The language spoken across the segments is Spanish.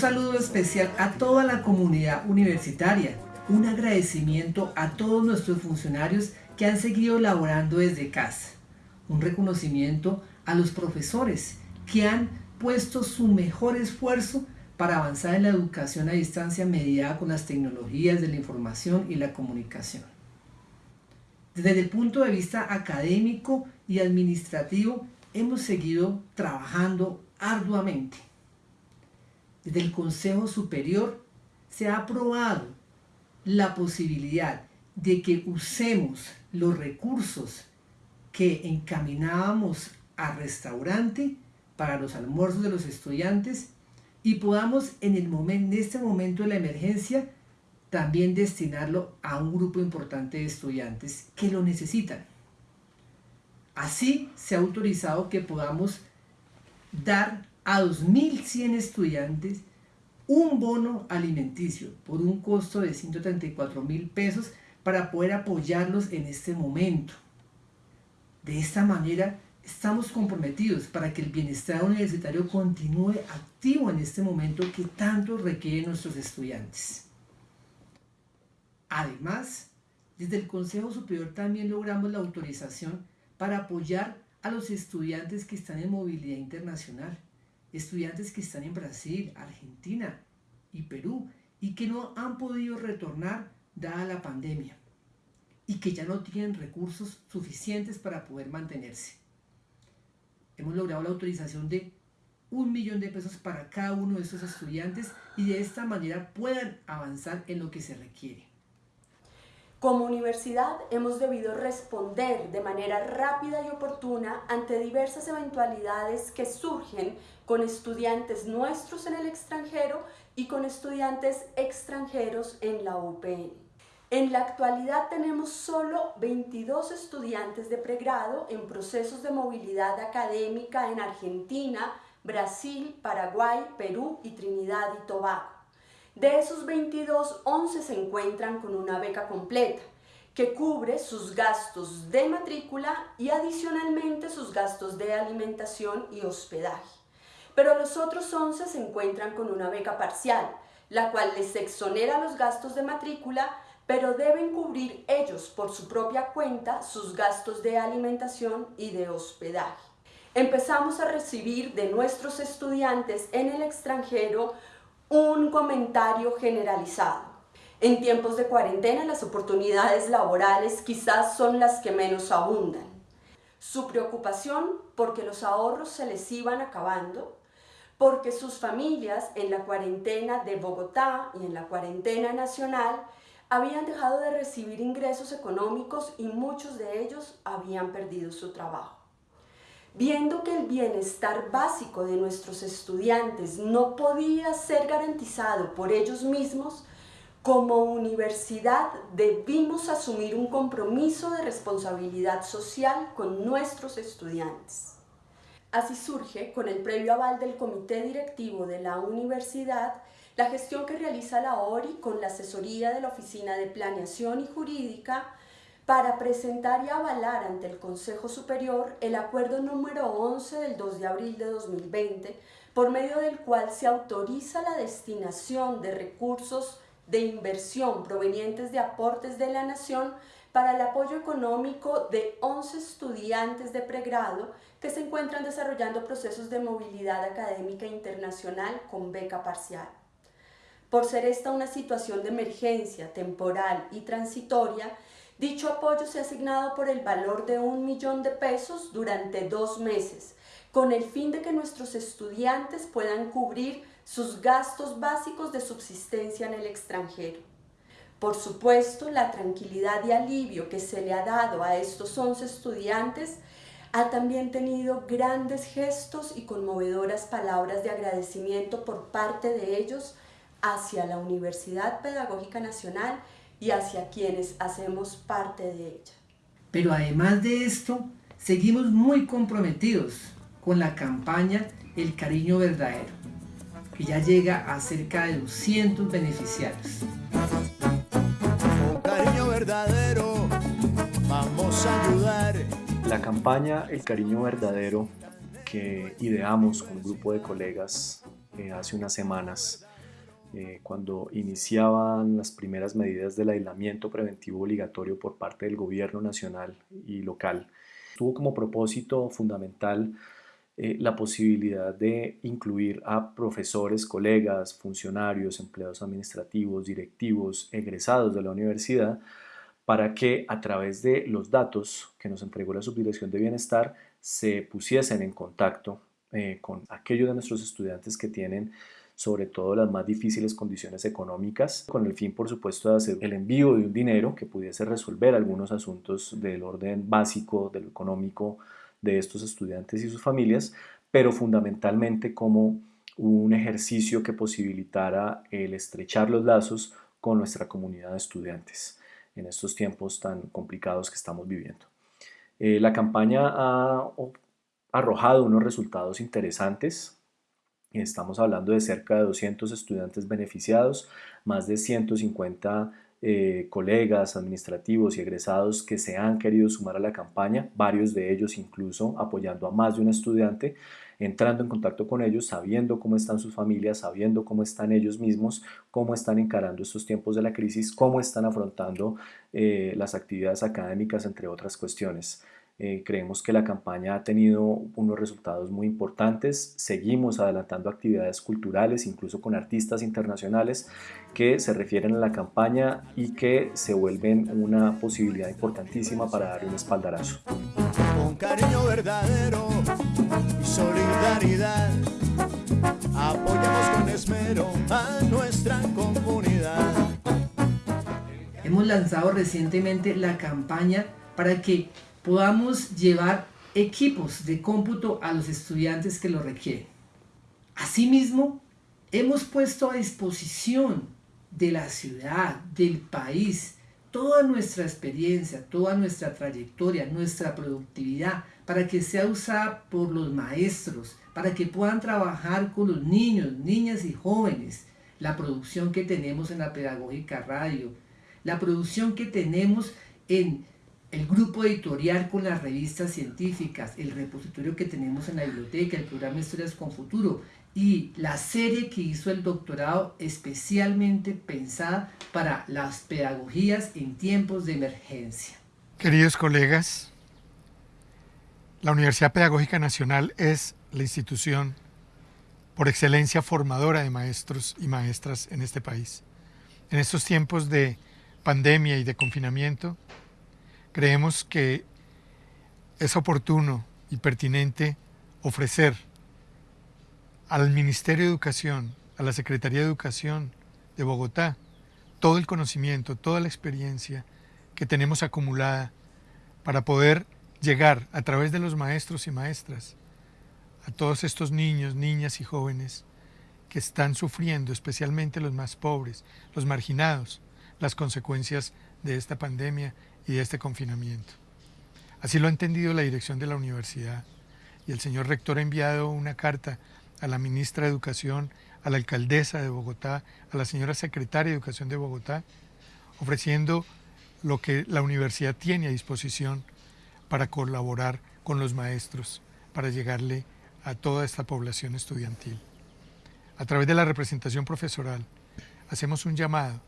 saludo especial a toda la comunidad universitaria. Un agradecimiento a todos nuestros funcionarios que han seguido laborando desde casa. Un reconocimiento a los profesores que han puesto su mejor esfuerzo para avanzar en la educación a distancia mediada con las tecnologías de la información y la comunicación. Desde el punto de vista académico y administrativo, hemos seguido trabajando arduamente. Desde el Consejo Superior se ha aprobado la posibilidad de que usemos los recursos que encaminábamos a restaurante para los almuerzos de los estudiantes y podamos en, en este momento de la emergencia también destinarlo a un grupo importante de estudiantes que lo necesitan. Así se ha autorizado que podamos dar a 2.100 estudiantes un bono alimenticio por un costo de 134 mil pesos para poder apoyarlos en este momento. De esta manera estamos comprometidos para que el bienestar universitario continúe activo en este momento que tanto requieren nuestros estudiantes. Además, desde el Consejo Superior también logramos la autorización para apoyar a los estudiantes que están en movilidad internacional, estudiantes que están en Brasil, Argentina y Perú y que no han podido retornar dada la pandemia y que ya no tienen recursos suficientes para poder mantenerse. Hemos logrado la autorización de un millón de pesos para cada uno de estos estudiantes y de esta manera puedan avanzar en lo que se requiere. Como universidad hemos debido responder de manera rápida y oportuna ante diversas eventualidades que surgen con estudiantes nuestros en el extranjero y con estudiantes extranjeros en la UPN. En la actualidad tenemos solo 22 estudiantes de pregrado en procesos de movilidad académica en Argentina, Brasil, Paraguay, Perú y Trinidad y Tobago. De esos 22, 11 se encuentran con una beca completa, que cubre sus gastos de matrícula y adicionalmente sus gastos de alimentación y hospedaje. Pero los otros 11 se encuentran con una beca parcial, la cual les exonera los gastos de matrícula, pero deben cubrir ellos por su propia cuenta sus gastos de alimentación y de hospedaje. Empezamos a recibir de nuestros estudiantes en el extranjero un comentario generalizado. En tiempos de cuarentena las oportunidades laborales quizás son las que menos abundan. Su preocupación porque los ahorros se les iban acabando, porque sus familias en la cuarentena de Bogotá y en la cuarentena nacional habían dejado de recibir ingresos económicos y muchos de ellos habían perdido su trabajo. Viendo que el bienestar básico de nuestros estudiantes no podía ser garantizado por ellos mismos, como universidad debimos asumir un compromiso de responsabilidad social con nuestros estudiantes. Así surge, con el previo aval del comité directivo de la universidad, la gestión que realiza la ORI con la asesoría de la Oficina de Planeación y Jurídica para presentar y avalar ante el Consejo Superior el acuerdo número 11 del 2 de abril de 2020, por medio del cual se autoriza la destinación de recursos de inversión provenientes de aportes de la Nación para el apoyo económico de 11 estudiantes de pregrado que se encuentran desarrollando procesos de movilidad académica internacional con beca parcial. Por ser esta una situación de emergencia temporal y transitoria, Dicho apoyo se ha asignado por el valor de un millón de pesos durante dos meses, con el fin de que nuestros estudiantes puedan cubrir sus gastos básicos de subsistencia en el extranjero. Por supuesto, la tranquilidad y alivio que se le ha dado a estos 11 estudiantes ha también tenido grandes gestos y conmovedoras palabras de agradecimiento por parte de ellos hacia la Universidad Pedagógica Nacional y hacia quienes hacemos parte de ella. Pero además de esto, seguimos muy comprometidos con la campaña El Cariño Verdadero, que ya llega a cerca de 200 beneficiarios. Con cariño verdadero vamos a ayudar La campaña El Cariño Verdadero que ideamos con un grupo de colegas eh, hace unas semanas, eh, cuando iniciaban las primeras medidas del aislamiento preventivo obligatorio por parte del gobierno nacional y local, tuvo como propósito fundamental eh, la posibilidad de incluir a profesores, colegas, funcionarios, empleados administrativos, directivos, egresados de la universidad, para que a través de los datos que nos entregó la Subdirección de Bienestar se pusiesen en contacto eh, con aquellos de nuestros estudiantes que tienen sobre todo las más difíciles condiciones económicas, con el fin, por supuesto, de hacer el envío de un dinero que pudiese resolver algunos asuntos del orden básico, de lo económico de estos estudiantes y sus familias, pero fundamentalmente como un ejercicio que posibilitara el estrechar los lazos con nuestra comunidad de estudiantes en estos tiempos tan complicados que estamos viviendo. Eh, la campaña ha arrojado unos resultados interesantes. Estamos hablando de cerca de 200 estudiantes beneficiados, más de 150 eh, colegas administrativos y egresados que se han querido sumar a la campaña, varios de ellos incluso apoyando a más de un estudiante, entrando en contacto con ellos, sabiendo cómo están sus familias, sabiendo cómo están ellos mismos, cómo están encarando estos tiempos de la crisis, cómo están afrontando eh, las actividades académicas, entre otras cuestiones. Eh, creemos que la campaña ha tenido unos resultados muy importantes. Seguimos adelantando actividades culturales, incluso con artistas internacionales que se refieren a la campaña y que se vuelven una posibilidad importantísima para darle un espaldarazo. Con cariño verdadero y solidaridad, apoyamos con esmero a nuestra comunidad. Hemos lanzado recientemente la campaña para que podamos llevar equipos de cómputo a los estudiantes que lo requieren. Asimismo, hemos puesto a disposición de la ciudad, del país, toda nuestra experiencia, toda nuestra trayectoria, nuestra productividad, para que sea usada por los maestros, para que puedan trabajar con los niños, niñas y jóvenes, la producción que tenemos en la pedagógica radio, la producción que tenemos en el grupo editorial con las revistas científicas, el repositorio que tenemos en la biblioteca, el programa Historias con Futuro y la serie que hizo el doctorado especialmente pensada para las pedagogías en tiempos de emergencia. Queridos colegas, la Universidad Pedagógica Nacional es la institución por excelencia formadora de maestros y maestras en este país. En estos tiempos de pandemia y de confinamiento, creemos que es oportuno y pertinente ofrecer al Ministerio de Educación, a la Secretaría de Educación de Bogotá, todo el conocimiento, toda la experiencia que tenemos acumulada para poder llegar a través de los maestros y maestras a todos estos niños, niñas y jóvenes que están sufriendo, especialmente los más pobres, los marginados, las consecuencias de esta pandemia y de este confinamiento. Así lo ha entendido la dirección de la universidad y el señor rector ha enviado una carta a la ministra de Educación, a la alcaldesa de Bogotá, a la señora secretaria de Educación de Bogotá, ofreciendo lo que la universidad tiene a disposición para colaborar con los maestros, para llegarle a toda esta población estudiantil. A través de la representación profesoral, hacemos un llamado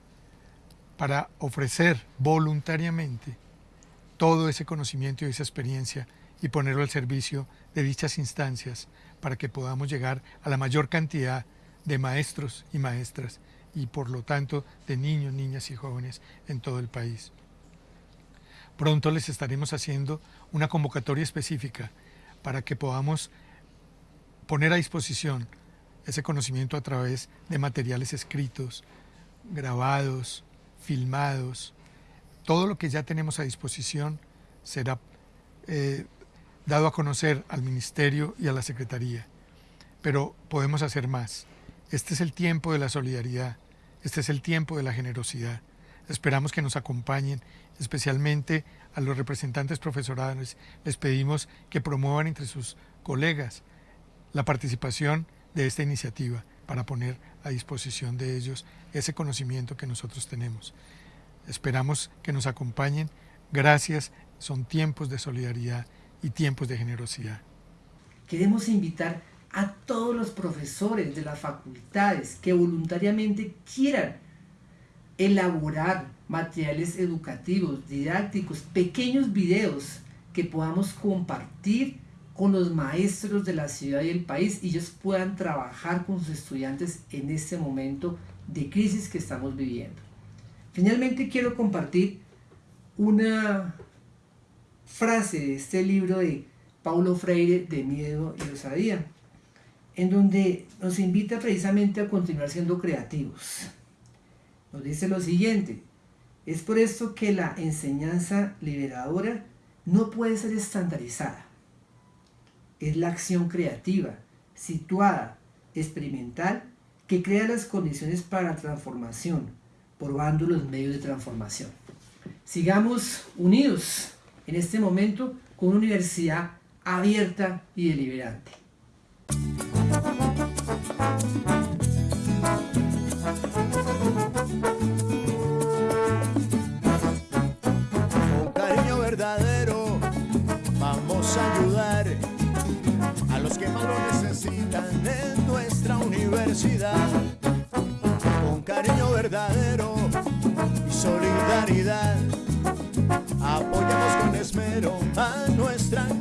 para ofrecer voluntariamente todo ese conocimiento y esa experiencia y ponerlo al servicio de dichas instancias para que podamos llegar a la mayor cantidad de maestros y maestras y por lo tanto de niños, niñas y jóvenes en todo el país. Pronto les estaremos haciendo una convocatoria específica para que podamos poner a disposición ese conocimiento a través de materiales escritos, grabados, filmados, todo lo que ya tenemos a disposición será eh, dado a conocer al Ministerio y a la Secretaría. Pero podemos hacer más. Este es el tiempo de la solidaridad, este es el tiempo de la generosidad. Esperamos que nos acompañen, especialmente a los representantes profesorales. Les pedimos que promuevan entre sus colegas la participación de esta iniciativa para poner a disposición de ellos ese conocimiento que nosotros tenemos. Esperamos que nos acompañen. Gracias, son tiempos de solidaridad y tiempos de generosidad. Queremos invitar a todos los profesores de las facultades que voluntariamente quieran elaborar materiales educativos, didácticos, pequeños videos que podamos compartir con los maestros de la ciudad y el país y ellos puedan trabajar con sus estudiantes en este momento de crisis que estamos viviendo. Finalmente quiero compartir una frase de este libro de Paulo Freire de Miedo y Osadía, en donde nos invita precisamente a continuar siendo creativos. Nos dice lo siguiente, es por esto que la enseñanza liberadora no puede ser estandarizada. Es la acción creativa, situada, experimental, que crea las condiciones para transformación, probando los medios de transformación. Sigamos unidos en este momento con una universidad abierta y deliberante. A nuestra.